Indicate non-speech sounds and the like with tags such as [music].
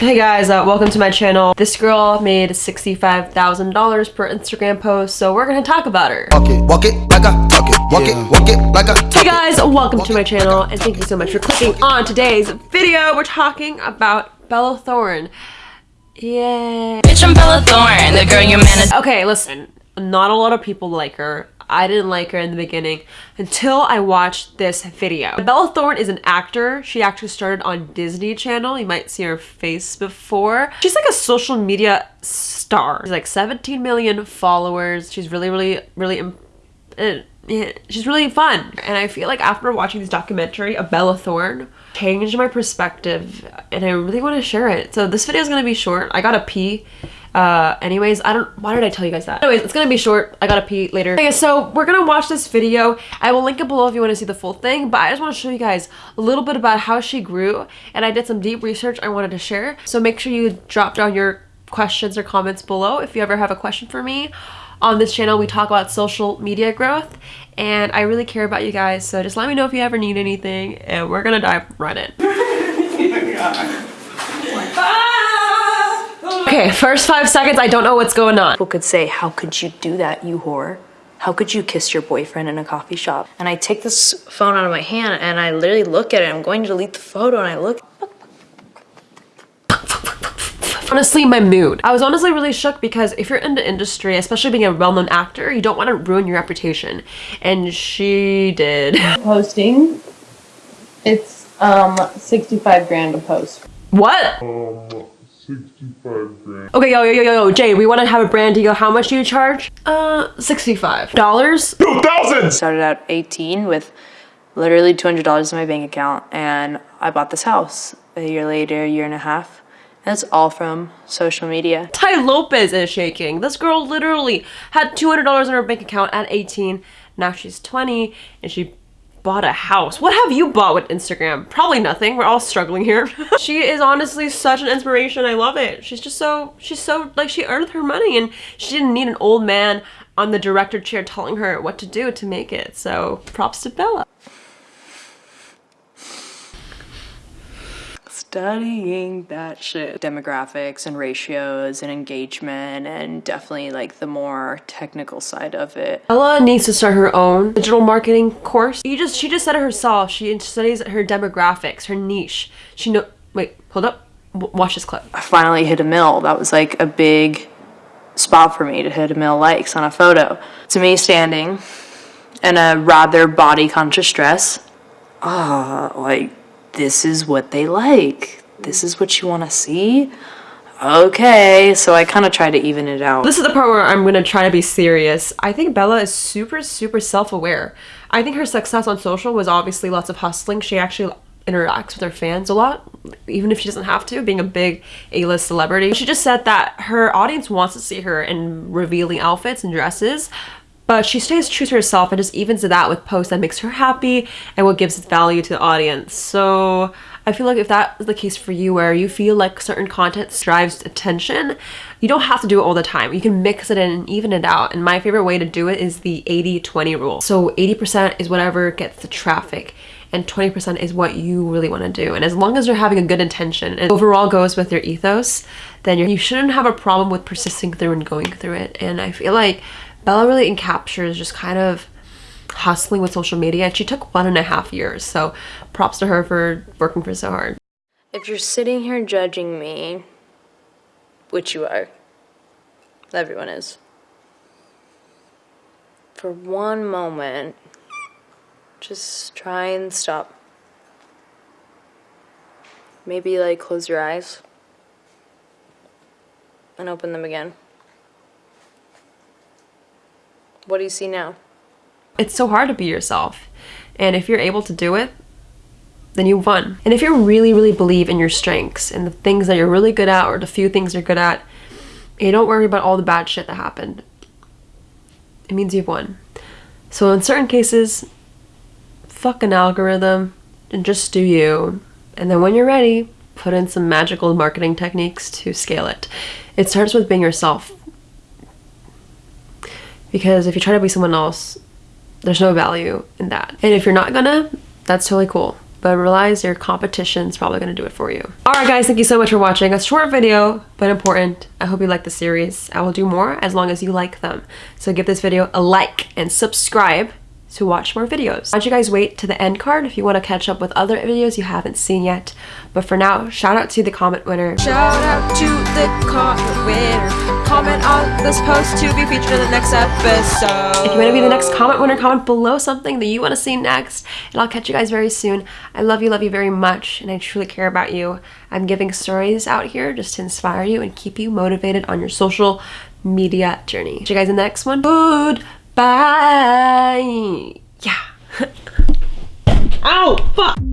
Hey guys, uh, welcome to my channel. This girl made $65,000 per Instagram post, so we're gonna talk about her. Walk it, walk it like I talk it. Walk it, walk it like I talk Hey guys, welcome to my channel, and thank you so much for clicking on today's video. We're talking about Bella Thorne. Yay. Bitch, I'm Bella Thorne, the girl your man is. Okay, listen, not a lot of people like her. I didn't like her in the beginning until I watched this video. Bella Thorne is an actor. She actually started on Disney Channel. You might see her face before. She's like a social media star. She's like 17 million followers. She's really, really, really, uh, she's really fun. And I feel like after watching this documentary of Bella Thorne, changed my perspective and I really want to share it. So this video is going to be short. I gotta pee. Uh, anyways, I don't, why did I tell you guys that? Anyways, it's gonna be short. I gotta pee later. Okay, so we're gonna watch this video. I will link it below if you want to see the full thing, but I just want to show you guys a little bit about how she grew and I did some deep research I wanted to share. So make sure you drop down your questions or comments below if you ever have a question for me. On this channel, we talk about social media growth and I really care about you guys. So just let me know if you ever need anything and we're gonna dive right in. [laughs] Okay, first five seconds, I don't know what's going on. People could say, How could you do that, you whore? How could you kiss your boyfriend in a coffee shop? And I take this phone out of my hand and I literally look at it. I'm going to delete the photo and I look. honestly my mood. I was honestly really shook because if you're in the industry, especially being a well-known actor, you don't want to ruin your reputation. And she did. [laughs] posting. It's um 65 grand a post. What? Um, 65 grand. Okay, yo, yo, yo, yo, yo, Jay, we want to have a brand deal. How much do you charge? Uh, $65. 2,000! Started out 18 with literally $200 in my bank account and I bought this house a year later, a year and a half. And it's all from social media. Tai Lopez is shaking. This girl literally had $200 in her bank account at 18. Now she's 20 and she bought a house. What have you bought with Instagram? Probably nothing. We're all struggling here. [laughs] she is honestly such an inspiration. I love it. She's just so, she's so, like she earned her money and she didn't need an old man on the director chair telling her what to do to make it. So props to Bella. Studying that shit. Demographics and ratios and engagement and definitely like the more technical side of it. Ella needs to start her own digital marketing course. You just she just said it herself. She studies her demographics, her niche. She know wait, hold up. W watch this clip. I finally hit a mill. That was like a big spot for me to hit a mill likes on a photo. To me standing in a rather body conscious dress. Ah, like this is what they like. This is what you want to see. Okay, so I kind of try to even it out. This is the part where I'm gonna try to be serious. I think Bella is super, super self-aware. I think her success on social was obviously lots of hustling. She actually interacts with her fans a lot, even if she doesn't have to, being a big A-list celebrity. She just said that her audience wants to see her in revealing outfits and dresses, but she stays true to herself and just evens it out with posts that makes her happy and what gives value to the audience. So I feel like if that is the case for you where you feel like certain content strives attention, you don't have to do it all the time. You can mix it in and even it out. And my favorite way to do it is the 80-20 rule. So 80% is whatever gets the traffic and 20% is what you really want to do. And as long as you're having a good intention and overall goes with your ethos, then you shouldn't have a problem with persisting through and going through it. And I feel like Bella really encaptures just kind of hustling with social media and she took one and a half years so props to her for working for so hard. If you're sitting here judging me which you are everyone is for one moment just try and stop. Maybe like close your eyes and open them again what do you see now? It's so hard to be yourself. And if you're able to do it, then you won. And if you really, really believe in your strengths and the things that you're really good at or the few things you're good at, you don't worry about all the bad shit that happened. It means you've won. So in certain cases, fuck an algorithm and just do you. And then when you're ready, put in some magical marketing techniques to scale it. It starts with being yourself. Because if you try to be someone else, there's no value in that. And if you're not gonna, that's totally cool. but realize your competition's probably gonna do it for you. Alright guys, thank you so much for watching. A short video, but important. I hope you like the series. I will do more as long as you like them. So give this video a like and subscribe to watch more videos. Why don't you guys wait to the end card if you want to catch up with other videos you haven't seen yet. But for now, shout out to the comment winner. Shout out to the comment winner. Comment on this post to be featured in the next episode. If you want to be the next comment winner, comment below something that you want to see next. And I'll catch you guys very soon. I love you, love you very much, and I truly care about you. I'm giving stories out here just to inspire you and keep you motivated on your social media journey. See you guys in the next one. Good. Bye. Yeah. [laughs] Ow! Fuck!